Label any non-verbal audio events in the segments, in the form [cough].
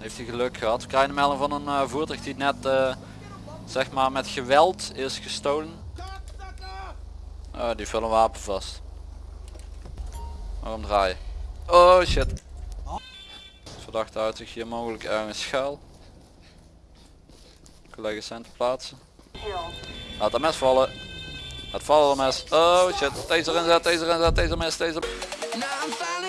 Heeft hij geluk gehad. We krijgen melding van een eh, voertuig die net eh, zeg maar met geweld is gestolen. Oh, die vullen wapen vast. Waarom draaien? Oh shit. Verdachte houdt zich hier mogelijk ergens schuil. Collega's zijn te plaatsen. Laat dat mes vallen. Laat vallen dat mes. Oh shit. Taser inzet, taser inzet, taser mes, taser. Now I'm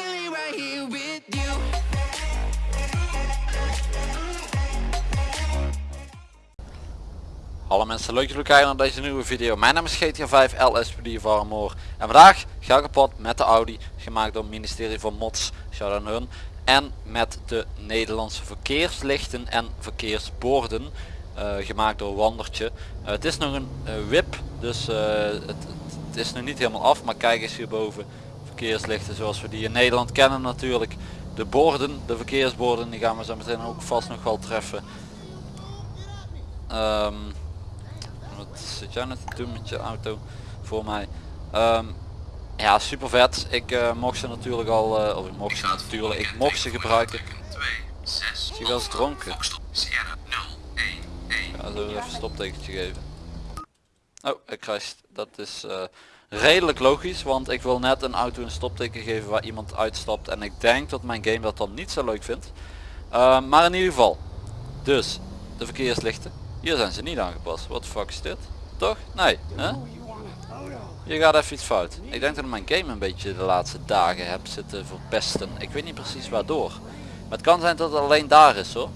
Hallo mensen, leuk dat jullie kijken naar deze nieuwe video. Mijn naam is GTA 5 LSPD Varmoor. En vandaag ga ik kapot met de Audi, gemaakt door het ministerie van Mods, shout out hun. En met de Nederlandse verkeerslichten en verkeersborden, eh, gemaakt door Wandertje. Eh, het is nog een eh, WIP, dus het, het, is nog niet helemaal af, maar kijk eens hierboven. Verkeerslichten zoals we die in Nederland kennen natuurlijk. De borden, de verkeersborden, die gaan we zo meteen ook vast nog wel treffen. Ehm, zit jij net te doen met je auto voor mij? Ehm, ja, super vet. Ik eh, mocht ze natuurlijk al, eh, of ik mocht ze natuurlijk, ik mocht ze gebruiken. Zie je wel eens dronken? Ja, zullen we even een stoptekentje geven. Oh, ik krijg, dat is eh, redelijk logisch, want ik wil net een auto een stopteken geven waar iemand uitstapt en ik denk dat mijn game dat dan niet zo leuk vindt. Ehm, maar in ieder geval, dus de verkeerslichten. Hier zijn ze niet aangepast. Wat fuck is dit? Toch? Nee. Hè? Je gaat even iets fout. Ik denk dat ik mijn game een beetje de laatste dagen heb zitten verpesten. Ik weet niet precies waardoor. Maar het kan zijn dat het alleen daar is hoor.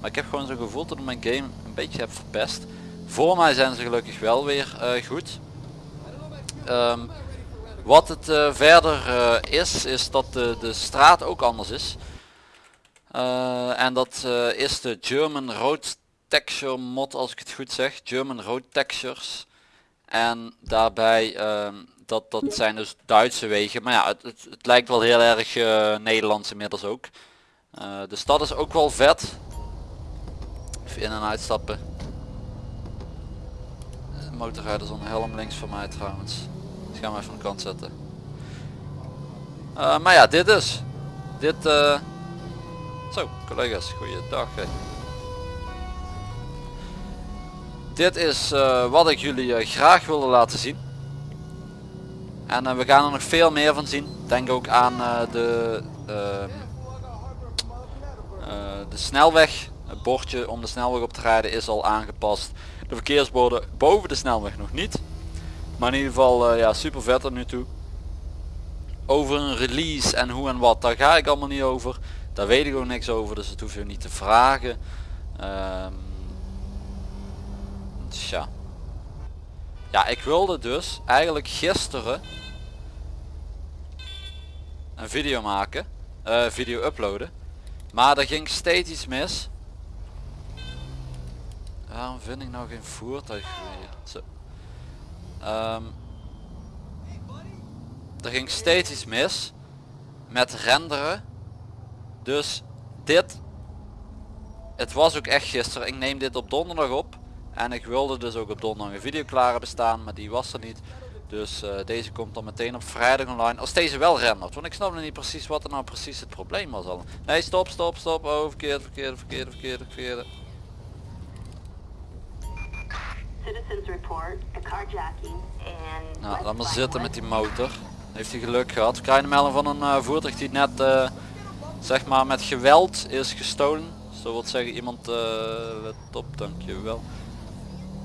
Maar ik heb gewoon zo'n gevoel dat ik mijn game een beetje heb verpest. Voor mij zijn ze gelukkig wel weer eh, goed. Ehm, wat het eh, verder eh, is, is dat de, de straat ook anders is. En dat is de German Road Texture mod als ik het goed zeg. German Road Textures. En daarbij, ehm, dat, dat zijn dus Duitse wegen. Maar ja, het, het, lijkt wel heel erg eh, Nederlands inmiddels ook. Eh, de stad is ook wel vet. Even in en uitstappen. Eh, Motorrijder zonder helm links van mij trouwens. Dus gaan we even aan de kant zetten. Eh, maar ja, dit dus. Dit... eh, zo, collega's, goeiedag. Hè. Dit is eh, wat ik jullie eh, graag wilde laten zien. En eh, we gaan er nog veel meer van zien. Denk ook aan de, ehm, eh, de snelweg. Het bordje om de snelweg op te rijden is al aangepast. De verkeersborden boven de snelweg nog niet. Maar in ieder geval ja, super vet er nu toe. Over een release en hoe en wat, daar ga ik allemaal niet over. Daar weet ik ook niks over, dus dat hoef je niet te vragen. Ehm tja. Ja, ik wilde dus eigenlijk gisteren een video maken, eh, video uploaden. Maar er ging steeds iets mis. Waarom vind ik nou geen voertuig? Zo. Ehm, er ging steeds iets mis met renderen. Dus dit, het was ook echt gisteren. Ik neem dit op donderdag op. En ik wilde dus ook op donderdag een video klaar hebben staan, maar die was er niet. Dus eh, deze komt dan meteen op vrijdag online. Als deze wel rendert. Want ik snap nog niet precies wat er nou precies het probleem was al. Nee, stop, stop, stop. Oh, verkeerd, report a carjacking and Nou, laat maar zitten met die motor. Heeft hij geluk gehad. We krijgen een melding van een eh, voertuig die net eh, zeg maar met geweld is gestolen. Zo wil zeggen iemand, let op, dankjewel.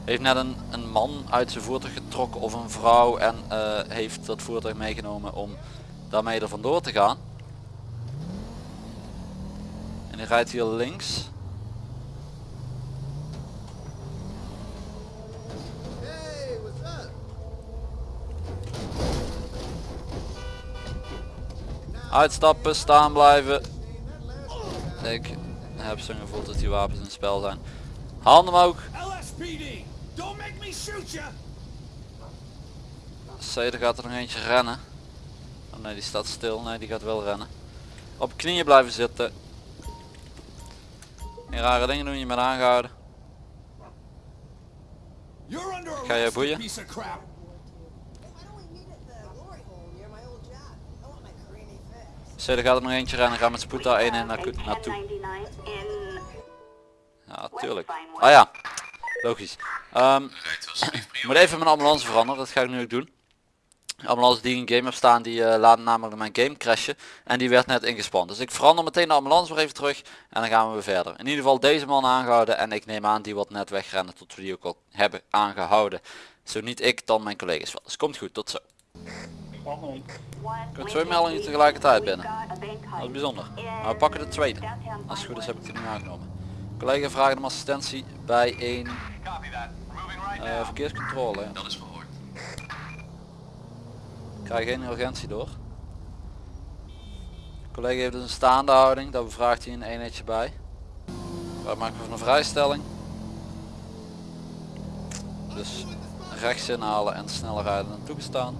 Heeft net een, een man uit zijn voertuig getrokken of een vrouw en eh, heeft dat voertuig meegenomen om daarmee er vandoor te gaan. En die rijdt hier links. Uitstappen, staan blijven. Ik heb zo'n gevoel dat die wapens in spel zijn. Handen omhoog. LSPD, don't make me shoot you. Zeder gaat er nog eentje rennen. Oh nee, die staat stil. Nee, die gaat wel rennen. Op knieën blijven zitten. Geen rare dingen doen, je bent aangehouden. Ga je boeien? Zeder gaat er nog eentje rennen. Ga met spoed daar één in naartoe. naartoe. 1099 in Ja, tuurlijk. Ah ja, logisch. Ik moet even mijn ambulance veranderen, dat ga ik nu ook doen. De ambulance die in game heb staan, die eh, laat namelijk mijn game crashen. En die werd net ingespand. Dus ik verander meteen de ambulance weer even terug. En dan gaan we weer verder. In ieder geval deze man aangehouden. En ik neem aan die wat net wegrennen tot we die ook al hebben aangehouden. Zo niet ik, dan mijn collega's wel. Dus komt goed, tot zo. Kunt twee meldingen tegelijkertijd binnen. Dat is bijzonder. Maar we pakken de tweede. Als het goed is heb ik die nu aangenomen. Collega vraagt om assistentie bij een eh, verkeerscontrole. Dat is verhoord. Ik krijg geen urgentie door. collega heeft dus een staande houding, daar bevraagt hij een eenheidje bij. Wij maken van een vrijstelling. Dus rechts inhalen en sneller rijden dan toegestaan.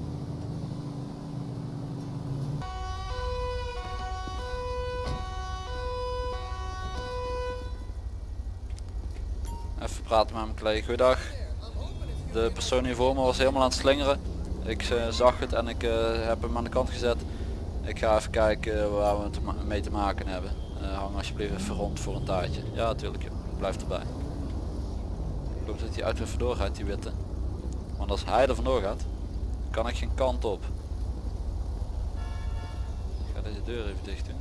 Praten met mijn collega. Goeiedag. De persoon hier voor me was helemaal aan het slingeren. Ik eh, zag het en ik eh, heb hem aan de kant gezet. Ik ga even kijken eh, waar we mee te maken hebben. Hang alsjeblieft even rond voor een taartje. Ja, natuurlijk. blijf erbij. Ik hoop dat die uit weer vandoor gaat, die witte. Want als hij er vandoor gaat, kan ik geen kant op. Ik ga deze deur even dicht doen.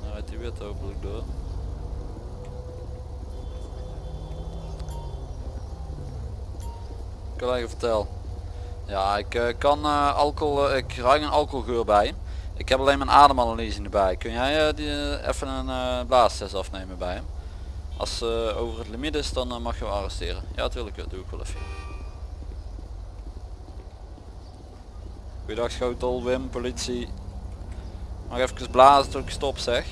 Dan rijdt die witte hopelijk door. Collega vertel. Ja, ik eh, kan eh, alcohol, eh, ik ruik een alcoholgeur bij. Ik heb alleen mijn ademanalyse erbij. Kun jij die, even een blaastest afnemen bij hem? Als ze over het limiet is, dan mag je wel arresteren. Ja, natuurlijk, doe ik wel even. Goeiedag Schotel, Wim, politie. Mag even blazen tot ik stop zeg.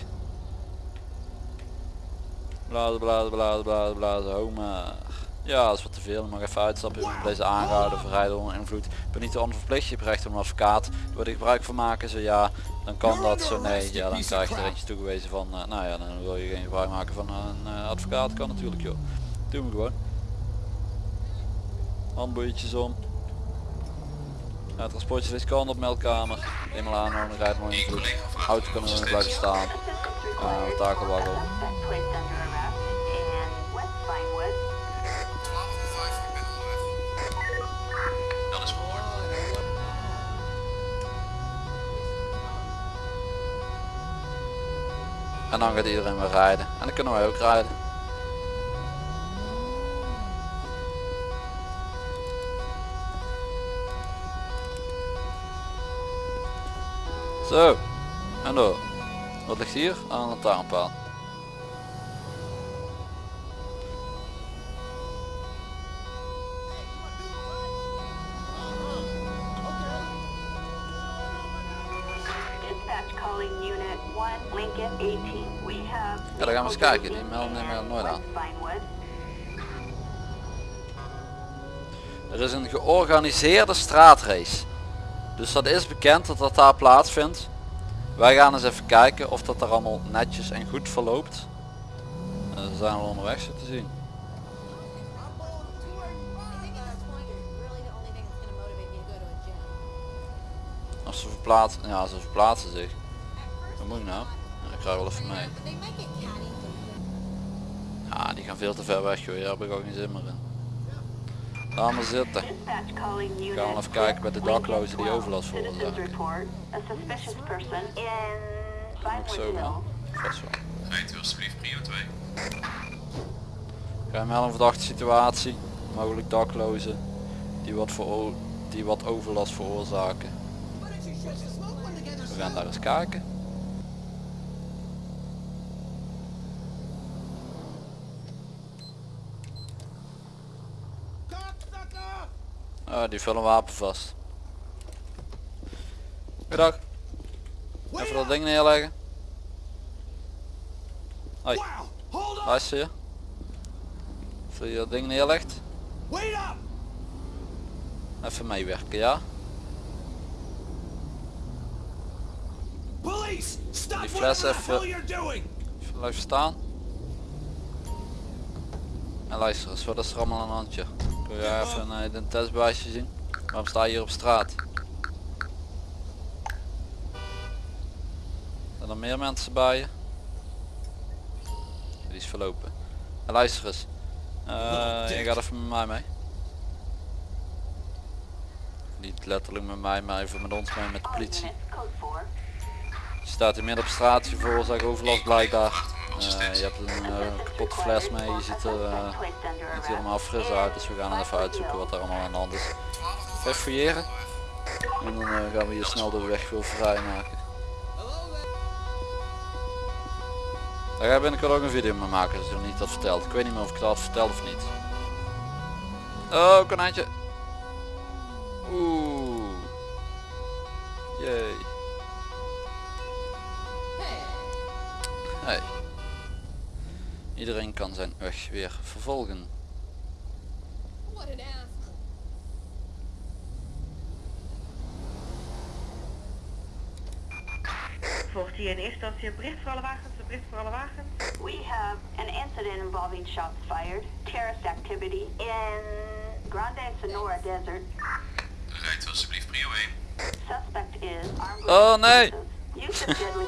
Blazen, blazen, blazen, blazen, blazen, ho maar. Ja, dat is wat veel. Ik mag even uitstappen. Ik ben deze aangehouden, verrijden onder invloed. Ik ben niet te onverplicht. Je hebt recht op een advocaat. Wil er gebruik van maken? Zo ja, dan kan dat. Zo nee, ja, dan krijg je er eentje toegewezen van. eh, nou ja, dan wil je geen gebruik maken van een eh, advocaat. Kan natuurlijk joh. Doe me gewoon. Handboeitjes om. Ja, transportje is kant op meldkamer. Eenmaal aanhouden, rijdt mooi invloed. Auto kan nog blijven staan. Uh, takelwaggel. En dan gaat iedereen weer rijden. En dan kunnen wij ook rijden. Zo. En door. Wat ligt hier? Aan een lantaarnpaal. Eens kijken. Die melden nemen nooit aan. Er is een georganiseerde straatrace. Dus dat is bekend dat dat daar plaatsvindt. Wij gaan eens even kijken of dat er allemaal netjes en goed verloopt. En ze zijn al onderweg zo te zien. I'm going on tour. I think at that point, you're really the only thing that's gonna motivate me to go to a gym. Of ze verplaatsen, ja ze verplaatsen zich. Wat moet ik nou? Ik rij wel even mee. Ja die gaan veel te ver weg joh, daar heb ik ook geen zin meer in. Laat maar zitten. Unit Gaan we even kijken bij de daklozen die 12. overlast veroorzaken. Ook zo wel. Vast wel. Rijdt u alsjeblieft prio 2. Krijg wel een verdachte situatie. Mogelijk daklozen die wat, voor, die wat overlast veroorzaken. We gaan daar eens kijken. Oh, die een wapen vast. Goedendag. Even dat ding neerleggen. Hoi, up! luister je? Je dat ding neerlegt, even meewerken, ja? Die fles even-! Even blijven staan. En luister eens, wat is er allemaal aan handje? Kun je even een identiteitsbewijsje zien? Waarom sta je hier op straat? Zijn er meer mensen bij je? die is verlopen. En luister eens. Eh, je gaat even met mij mee. Niet letterlijk met mij, maar even met ons mee met de politie. units, code 4. Je staat hier midden op straat, je veroorzaakt overlast blijkbaar. Eh, je hebt een eh, kapotte fles mee, je ziet er eh, niet helemaal fris uit, dus we gaan even uitzoeken wat er allemaal aan de hand is. Even fouilleren. En dan eh, gaan we hier snel de weg weer vrijmaken. Daar ga ik binnenkort ook een video mee maken, dus ik niet dat verteld. Ik weet niet meer of ik dat had verteld of niet. Oh, konijntje. Oeh. Jee. Iedereen kan zijn weg weer vervolgen. What an asshole. Volgt hier in eerste instantie een bericht voor alle wagens, een bericht voor alle wagens. We have an incident involving shots fired, terrorist activity in Grande Sonora Desert. Rijdt alsjeblieft prio 1. Suspect is armed Oh, nee. explosives. Use of deadly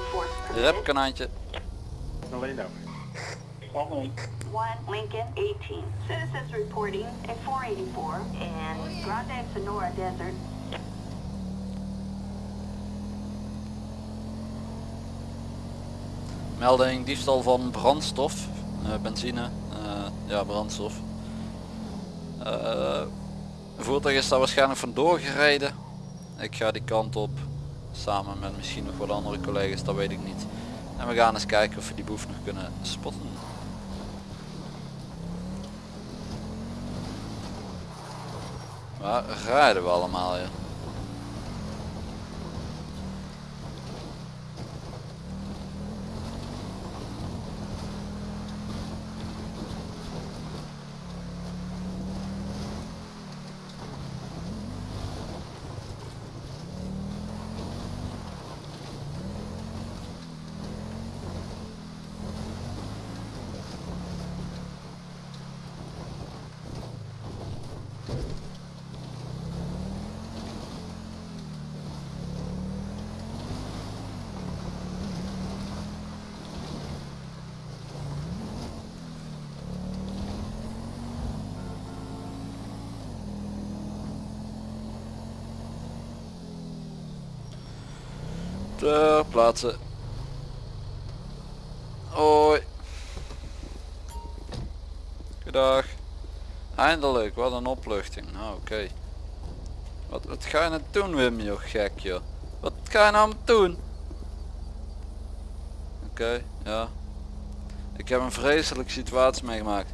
[laughs] konijntje. One Lincoln 18. Citizens reporting a 484 in Grande Sonora Desert. Melding diefstal van brandstof. eh, benzine. eh, ja brandstof. Eh, een voertuig is daar waarschijnlijk vandoor gereden. Ik ga die kant op. Samen met misschien nog wat andere collega's, dat weet ik niet. En we gaan eens kijken of we die boef nog kunnen spotten. Waar rijden we allemaal hier? Ter plaatse. Hoi. Goedag. Eindelijk, wat een opluchting. Nou oké. Wat, wat ga je nou doen Wim joh, gek joh. Wat ga je nou doen? Oké, ja. Ik heb een vreselijke situatie meegemaakt.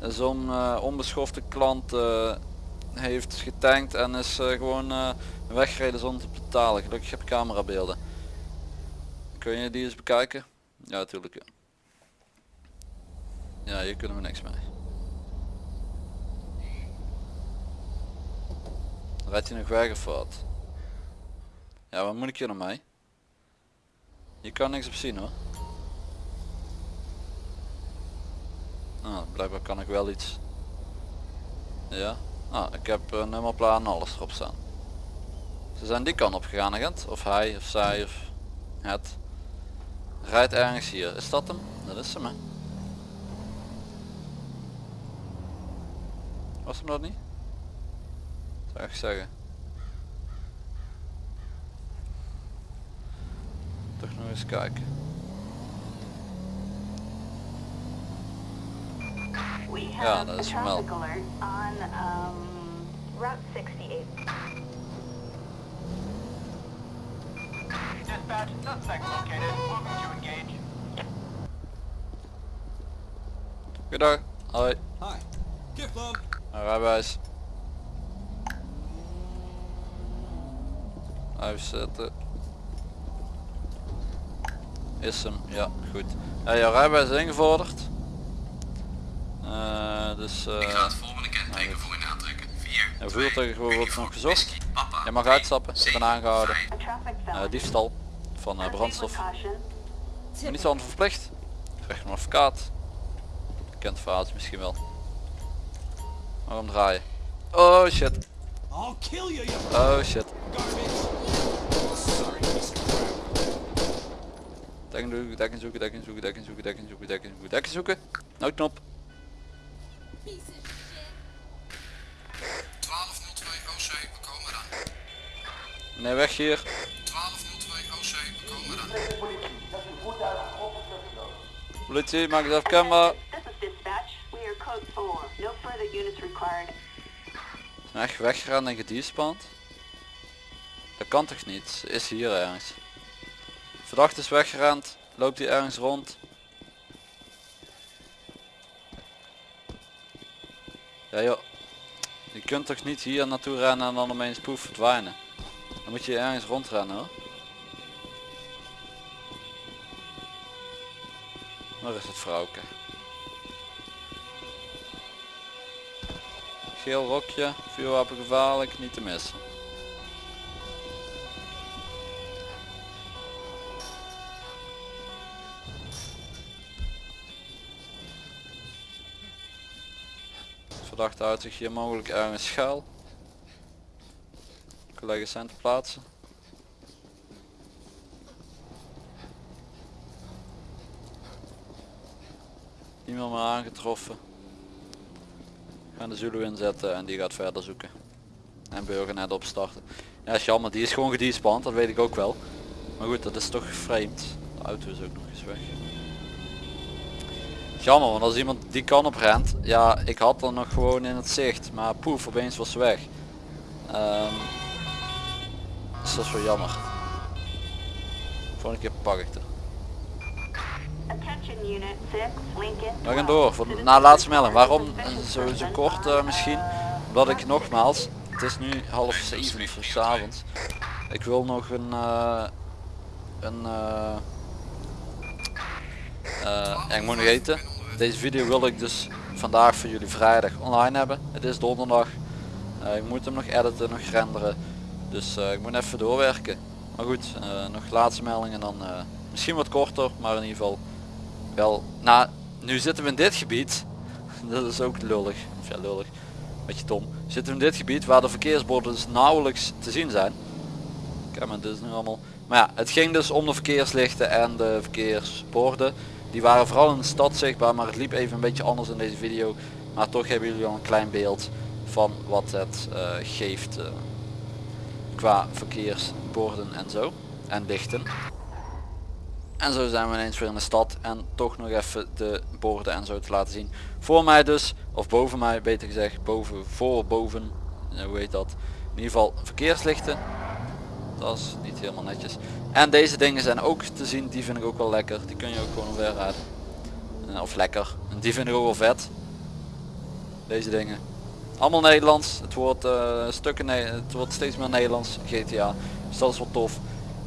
Zo'n eh, onbeschofte klant eh, heeft getankt en is eh, gewoon eh, weggereden zonder te betalen. Gelukkig heb ik camerabeelden. Kun je die eens bekijken? Ja, natuurlijk. Ja. hier kunnen we niks mee. Rijdt hij nog weg of wat? Ja, wat moet ik hier nou mee? Je kan niks op zien hoor. Ah, blijkbaar kan ik wel iets. Ja. Ah, ik heb een nummerplaat en alles erop staan. Ze zijn die kant op gegaan agent. Of hij, of zij, of het. Rijdt ergens hier. Is dat hem? Dat is hem hè. Was hem dat niet? Zou ik zeggen. Toch nog eens kijken. We Ja, dat is on um, Route 68. Dispatch, suspect located. Moving to engage. Goedendag. Hoi. Hi. Mijn rijbewijs. Uitzetten. Is hem, ja goed. Ja, jouw rijbewijs is ingevorderd. Eh, dus Ik ga eh het volgende kenteken voor u aantrekken. 4, jouw voertuig wordt nog gezocht. Je mag uitstappen, ik ben aangehouden. Eh, felony. diefstal van eh, brandstof. Maar niet zo verplicht. Krijg je een advocaat. Kent verhaaltje misschien wel. Waarom draaien? Oh shit. I'll kill you, you Oh shit. Dekking zoeken, dekking zoeken, dekking zoeken, dekking zoeken, dekking zoeken, dekking zoeken, dekking zoeken. Of shit. 1202 OC, we komen eraan. Nee, weg hier. 1202 OC, we komen eraan. Politie, maak het even kenbaar. This is dispatch. We are code 4. No further units required. Echt weggerend en gediespand. Dat kan toch niet? Is hier ergens. Verdachte is weggerend. Loopt hij ergens rond? Ja joh. Je kunt toch niet hier naartoe rennen en dan opeens poef verdwijnen. Dan moet je ergens rondrennen hoor. Waar is het vrouwke? Geel rokje, vuurwapen gevaarlijk, niet te missen. Verdachte houdt zich hier mogelijk ergens schuil. Collega's zijn te plaatsen. Iemand maar aangetroffen. Gaan de Zulu inzetten en die gaat verder zoeken. En burgernet opstarten. Ja jammer, die is gewoon gediespand, dat weet ik ook wel. Maar goed, dat is toch vreemd. De auto is ook nog eens weg. Jammer, want als iemand die kan op rent, ja, ik had er nog gewoon in het zicht, maar poef, opeens was ze weg. Ehm, dus dat is wel jammer. Volgende keer pak ik het. Attention unit 6, Lincoln. We gaan door, voor de, na laatste melding. Waarom eh, zo, zo kort eh, misschien? Omdat ik nogmaals, het is nu half zeven voor 's avonds. Ik wil nog een, eh, een ik moet nog eten. Deze video wil ik dus vandaag voor jullie vrijdag online hebben. Het is donderdag. Ik moet hem nog editen, nog renderen. Dus ik moet even doorwerken. Maar goed, nog laatste meldingen dan misschien wat korter, maar in ieder geval wel. Nou, nu zitten we in dit gebied. [laughs] Dat is ook lullig. Of ja, lullig. Beetje dom. Zitten we in dit gebied waar de verkeersborden dus nauwelijks te zien zijn. Kijk maar, dit is nu allemaal. Maar ja, het ging dus om de verkeerslichten en de verkeersborden. Die waren vooral in de stad zichtbaar, maar het liep even een beetje anders in deze video. Maar toch hebben jullie al een klein beeld van wat het eh, geeft eh, qua verkeersborden en zo. En lichten. En zo zijn we ineens weer in de stad en toch nog even de borden en zo te laten zien. Voor mij dus, of boven mij beter gezegd, boven, voor, boven, eh, hoe heet dat. In ieder geval verkeerslichten. Dat is niet helemaal netjes. En deze dingen zijn ook te zien, die vind ik ook wel lekker. Die kun je ook gewoon weer rijden. Eh, Of lekker. En die vind ik ook wel vet. Deze dingen. Allemaal Nederlands. Het wordt, eh, stukken het wordt steeds meer Nederlands. GTA. Dus dat is wel tof.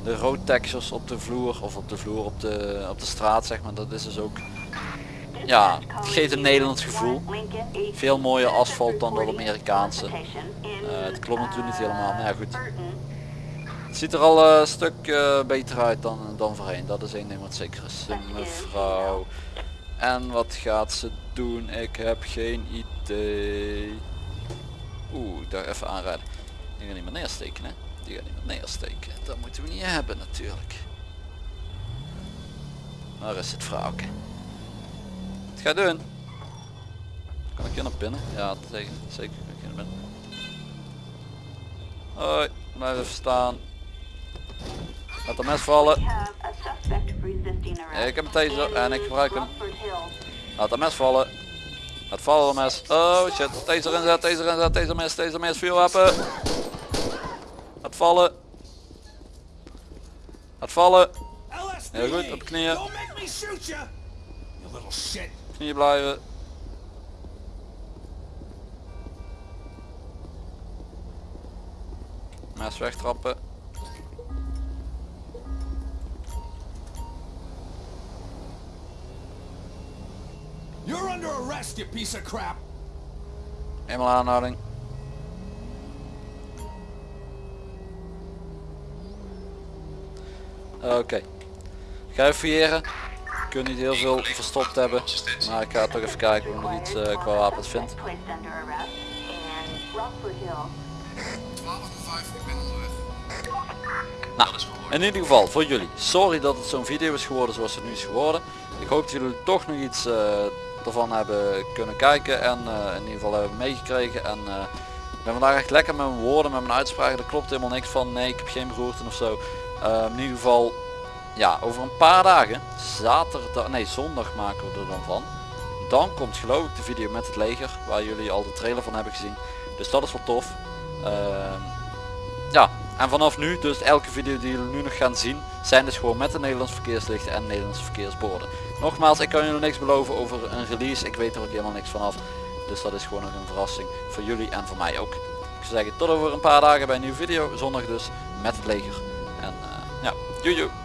De road textures op de vloer of op de vloer op de, op de straat zeg maar. Dat is dus ook ja, het geeft een Nederlands gevoel. Veel mooier asfalt dan dat Amerikaanse. Uh, het klopt natuurlijk niet helemaal, maar ja goed. Het ziet er al eh, een stuk eh, beter uit dan, dan voorheen. Dat is één ding wat zeker is. Mevrouw. En wat gaat ze doen? Ik heb geen idee. Oeh, daar even aanrijden. Die gaat niet meer neersteken hè. Die gaat niet meer neersteken. Dat moeten we niet hebben natuurlijk. Waar is het vrouwke? Wat ga je doen? Kan ik hier naar binnen? Ja, zeker. Zeker kan ik hier naar binnen. Hoi, blijf even staan. Laat de mes vallen. Ik heb een taser en ik gebruik hem. Laat de mes vallen. Laat vallen de mes. Oh shit. Taser inzet, taser inzet, taser mes, taser mes, vuurwapen. Laat vallen. Laat vallen. Heel goed, op knieën. Knieën blijven. Mes wegtrappen. You're under arrest, you piece of crap! Eenmaal aanhouding. Oké. Ga even fouilleren. Ik kan niet heel veel verstopt hebben. Maar ik ga toch even kijken of ik nog iets eh, qua wapens vind. 1205, ik. Nou, in ieder geval voor jullie. Sorry dat het zo'n video is geworden zoals het nu is geworden. Ik hoop dat jullie toch nog iets eh, ervan hebben kunnen kijken en eh, in ieder geval hebben meegekregen. En ik ben vandaag echt lekker met mijn woorden, met mijn uitspraken. Er klopt helemaal niks van. Nee, ik heb geen beroerte of zo. Eh, in ieder geval, ja, over een paar dagen, zaterdag, nee, zondag maken we er dan van. Dan komt geloof ik de video met het leger, waar jullie al de trailer van hebben gezien. Dus dat is wel tof. Ehm, ja, en vanaf nu, dus elke video die jullie nu nog gaan zien, zijn dus gewoon met de Nederlandse verkeerslichten en Nederlandse verkeersborden. Nogmaals, ik kan jullie niks beloven over een release, ik weet er ook helemaal niks vanaf. Dus dat is gewoon nog een verrassing voor jullie en voor mij ook. Ik zou zeggen tot over een paar dagen bij een nieuwe video, zondag dus, met het leger. Ja, joe joe.